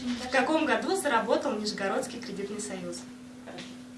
В каком году заработал Нижегородский кредитный союз? Хорошо.